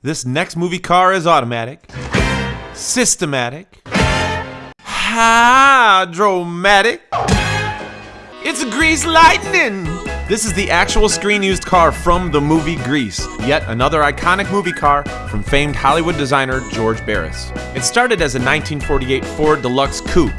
This next movie car is automatic, systematic, hydromatic. It's Grease Lightning! This is the actual screen used car from the movie Grease, yet another iconic movie car from famed Hollywood designer George Barris. It started as a 1948 Ford Deluxe Coupe.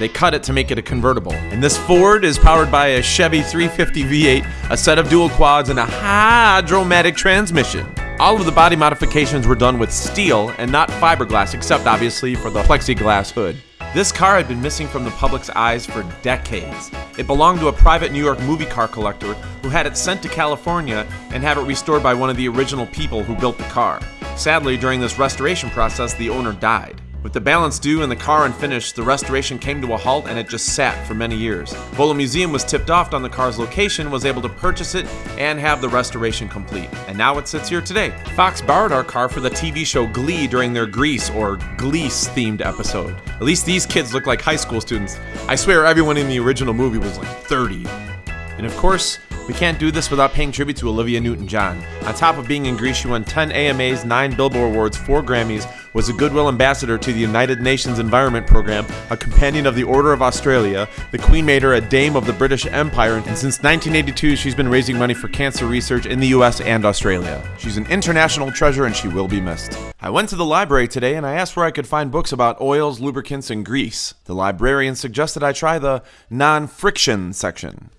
They cut it to make it a convertible. And this Ford is powered by a Chevy 350 V8, a set of dual quads, and a hydromatic transmission. All of the body modifications were done with steel and not fiberglass, except obviously for the plexiglass hood. This car had been missing from the public's eyes for decades. It belonged to a private New York movie car collector who had it sent to California and had it restored by one of the original people who built the car. Sadly, during this restoration process, the owner died. With the balance due and the car unfinished, the restoration came to a halt and it just sat for many years. Volo Museum was tipped off on the car's location, was able to purchase it, and have the restoration complete. And now it sits here today. Fox borrowed our car for the TV show Glee during their Grease or Glease themed episode. At least these kids look like high school students. I swear everyone in the original movie was like 30. And of course, we can't do this without paying tribute to Olivia Newton John. On top of being in Grease, she won 10 AMAs, 9 Billboard Awards, 4 Grammys, was a Goodwill Ambassador to the United Nations Environment Program, a Companion of the Order of Australia. The Queen made her a Dame of the British Empire, and since 1982, she's been raising money for cancer research in the US and Australia. She's an international treasure and she will be missed. I went to the library today and I asked where I could find books about oils, lubricants, and grease. The librarian suggested I try the non friction section.